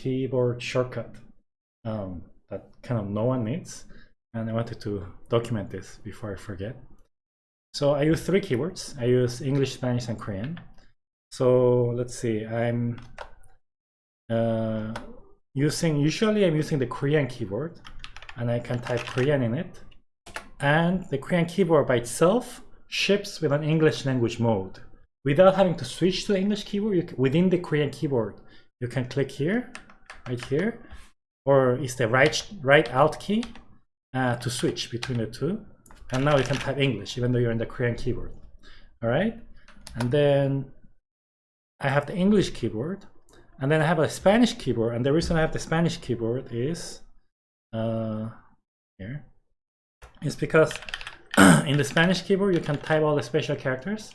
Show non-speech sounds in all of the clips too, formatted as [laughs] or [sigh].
keyboard shortcut um, that kind of no one needs. And I wanted to document this before I forget. So I use three keywords. I use English, Spanish, and Korean. So let's see, I'm uh, using, usually I'm using the Korean keyboard and I can type Korean in it. And the Korean keyboard by itself ships with an English language mode. Without having to switch to the English keyboard, can, within the Korean keyboard, you can click here, right here, or it's the right, right Alt key uh, to switch between the two. And now you can type English, even though you're in the Korean keyboard. All right. And then I have the English keyboard. And then I have a Spanish keyboard. And the reason I have the Spanish keyboard is uh, here. Is because [clears throat] in the Spanish keyboard, you can type all the special characters.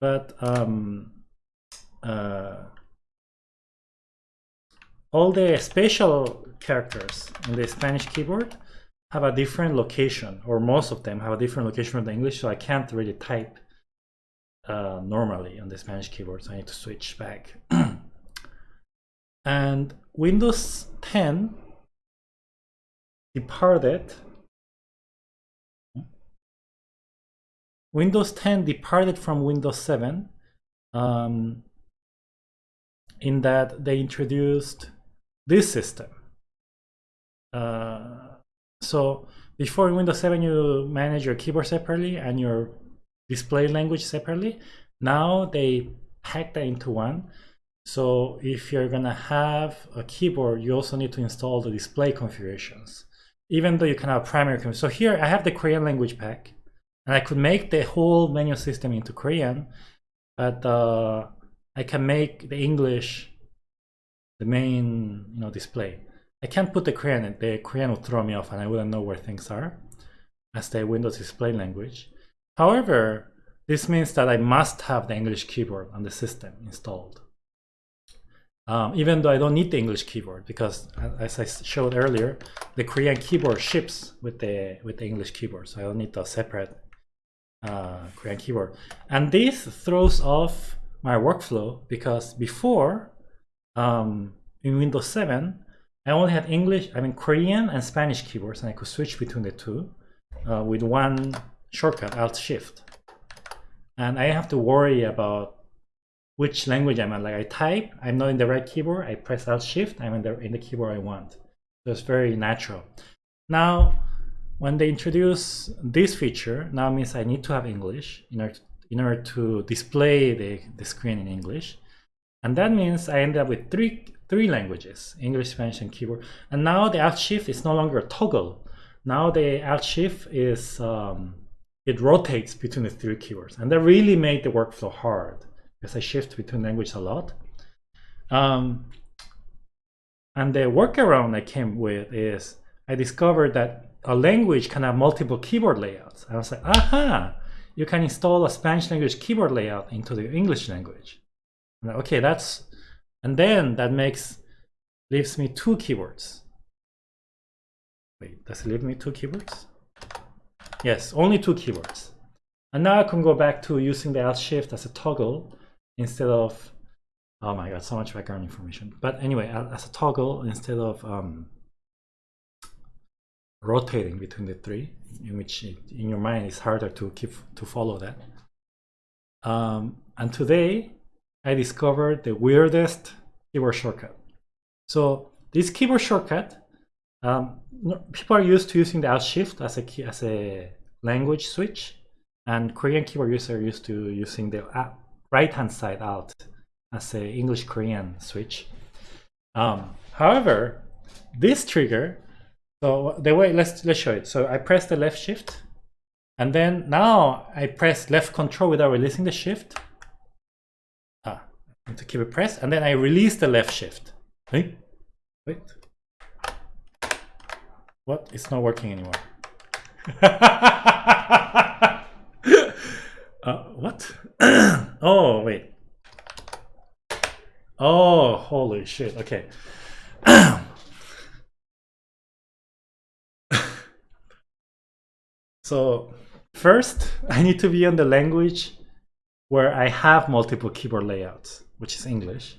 But um, uh, all the special characters in the Spanish keyboard have a different location, or most of them have a different location from the English, so I can't really type uh, normally on the Spanish keyboard, so I need to switch back. [clears throat] and Windows 10 departed Windows 10 departed from Windows 7 um, in that they introduced this system. Uh, so before in Windows 7 you manage your keyboard separately and your display language separately. Now they pack that into one. So if you're gonna have a keyboard, you also need to install the display configurations, even though you can have primary. So here I have the Korean language pack, and I could make the whole menu system into Korean, but uh, I can make the English the main you know display. I can't put the Korean in. The Korean would throw me off and I wouldn't know where things are as the Windows display language. However, this means that I must have the English keyboard on the system installed. Um, even though I don't need the English keyboard because as I showed earlier, the Korean keyboard ships with the with the English keyboard, so I don't need a separate uh, Korean keyboard. And this throws off my workflow because before um, in Windows 7, I only had English, I mean Korean and Spanish keyboards, and I could switch between the two uh, with one shortcut, Alt Shift. And I have to worry about which language I'm in. Like I type, I'm not in the right keyboard, I press Alt Shift, I'm in the in the keyboard I want. So it's very natural. Now, when they introduce this feature, now means I need to have English in order to, in order to display the, the screen in English. And that means I end up with three three languages, English, Spanish, and keyboard. And now the Alt Shift is no longer a toggle. Now the Alt Shift is, um, it rotates between the three keywords. And that really made the workflow hard because I shift between languages a lot. Um, and the workaround I came with is I discovered that a language can have multiple keyboard layouts. I was like, aha, you can install a Spanish language keyboard layout into the English language. Okay, that's and then that makes leaves me two keywords. Wait, does it leave me two keywords? Yes, only two keywords. And now I can go back to using the Alt Shift as a toggle instead of, oh my god, so much background information. But anyway, as a toggle instead of um, rotating between the three, in which it, in your mind it's harder to keep to follow that. Um, and today I discovered the weirdest keyboard shortcut. So this keyboard shortcut, um, people are used to using the Alt Shift as a key, as a language switch, and Korean keyboard users are used to using the right hand side Alt as a English Korean switch. Um, however, this trigger, so the way let's let's show it. So I press the left shift, and then now I press left control without releasing the shift to keep it pressed and then I release the left shift. Hey, wait. What? It's not working anymore. [laughs] uh, what? [coughs] oh, wait. Oh, holy shit. Okay. [coughs] so first, [laughs] I need to be on the language where I have multiple keyboard layouts which is English.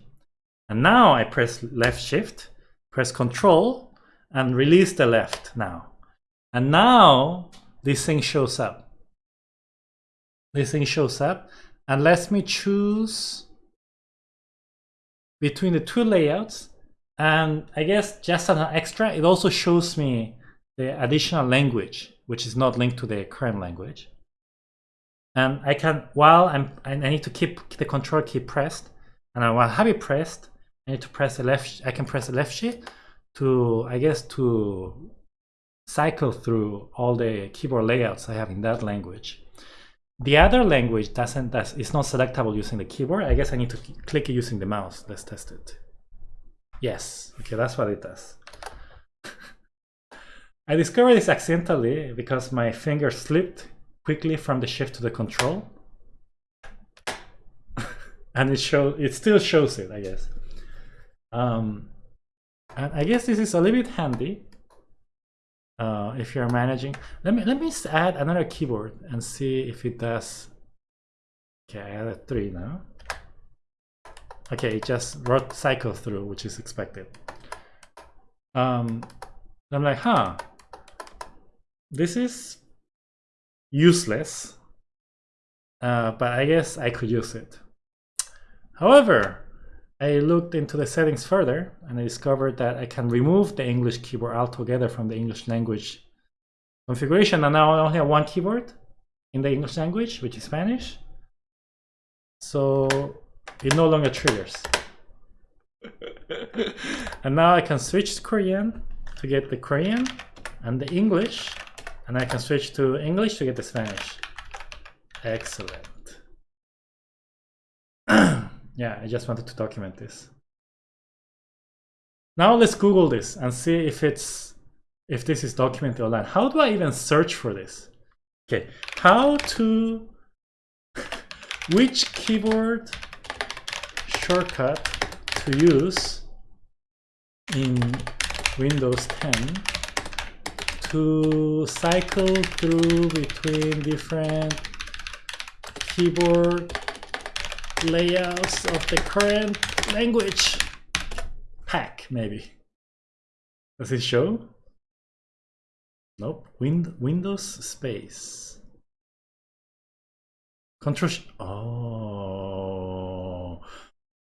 And now I press left shift, press control, and release the left now. And now this thing shows up. This thing shows up and lets me choose between the two layouts. And I guess just as an extra, it also shows me the additional language, which is not linked to the current language. And I can, while I'm, I need to keep the control key pressed, and I will have it pressed, I need to press the left, I can press the left shift to, I guess, to cycle through all the keyboard layouts I have in that language. The other language doesn't, does, it's not selectable using the keyboard. I guess I need to click it using the mouse. Let's test it. Yes, okay, that's what it does. [laughs] I discovered this accidentally because my finger slipped quickly from the shift to the control. And it show it still shows it, I guess. Um, and I guess this is a little bit handy uh, if you're managing. Let me let me add another keyboard and see if it does. Okay, I added three now. Okay, it just wrote cycle through, which is expected. Um, I'm like, huh, this is useless, uh, but I guess I could use it. However, I looked into the settings further and I discovered that I can remove the English keyboard altogether from the English language configuration. And now I only have one keyboard in the English language, which is Spanish. So it no longer triggers. [laughs] and now I can switch to Korean to get the Korean and the English. And I can switch to English to get the Spanish. Excellent yeah, I just wanted to document this. Now let's Google this and see if it's if this is documented online. How do I even search for this? Okay, how to [laughs] which keyboard shortcut to use in Windows 10 to cycle through between different keyboard layouts of the current language pack, maybe. Does it show? Nope. Win Windows space. Control. oh.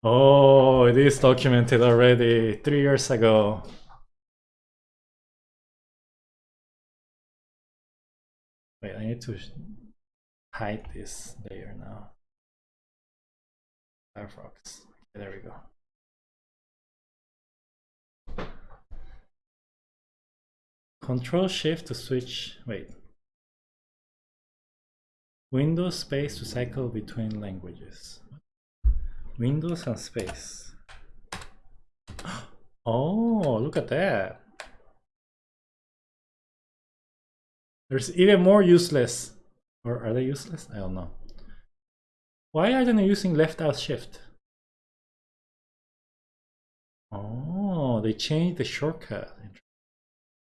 Oh, it is documented already three years ago. Wait, I need to hide this layer now. Firefox. Okay, there we go. Control Shift to switch. Wait. Windows space to cycle between languages. Windows and space. [gasps] Oh, look at that. There's even more useless. Or are they useless? I don't know. Why are they not using left out shift? Oh, they changed the shortcut.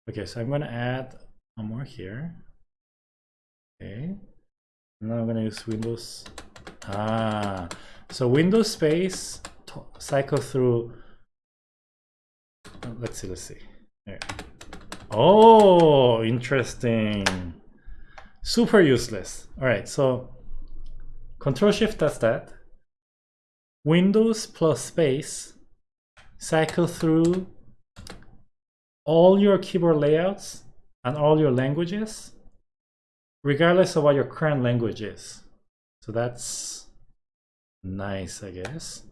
Okay, so I'm going to add one more here. Okay. Now I'm going to use Windows. Ah, so Windows space cycle through. Let's see, let's see. There. Oh, interesting. Super useless. All right, so Control Shift does that. Windows plus space cycle through all your keyboard layouts and all your languages, regardless of what your current language is. So that's nice, I guess.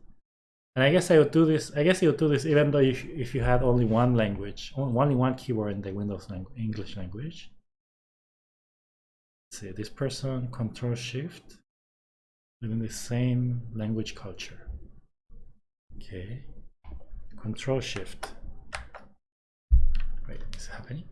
And I guess I would do this, I guess you would do this even though if, if you had only one language, only one keyboard in the Windows language, English language. Let's see, this person, Control Shift within the same language culture. Okay, Control Shift. Wait, is it happening?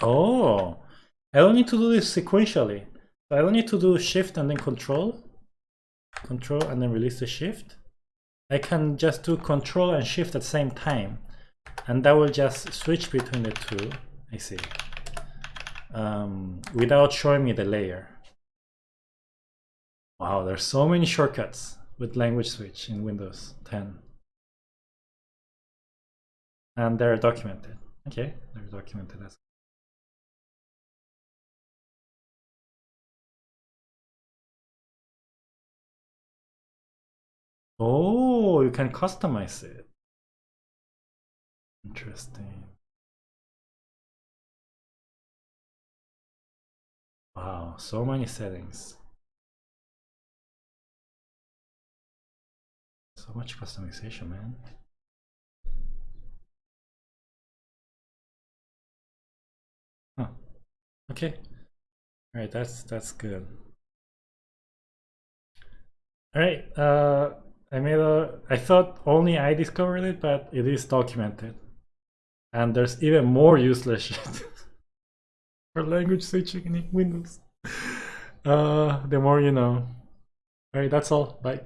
Oh, I don't need to do this sequentially. I don't need to do shift and then control. Control and then release the shift. I can just do control and shift at the same time and that will just switch between the two. I see. Um, without showing me the layer. Wow, there's so many shortcuts with language switch in Windows 10. And they're documented. Okay, they're documented as Oh, you can customize it. Interesting. Wow, so many settings. So much customization, man. Huh. Okay. All right, that's that's good. All right. Uh, I made a. I thought only I discovered it, but it is documented, and there's even more useless [laughs] shit for language switching in Windows. Uh, the more you know. All right, that's all. Bye.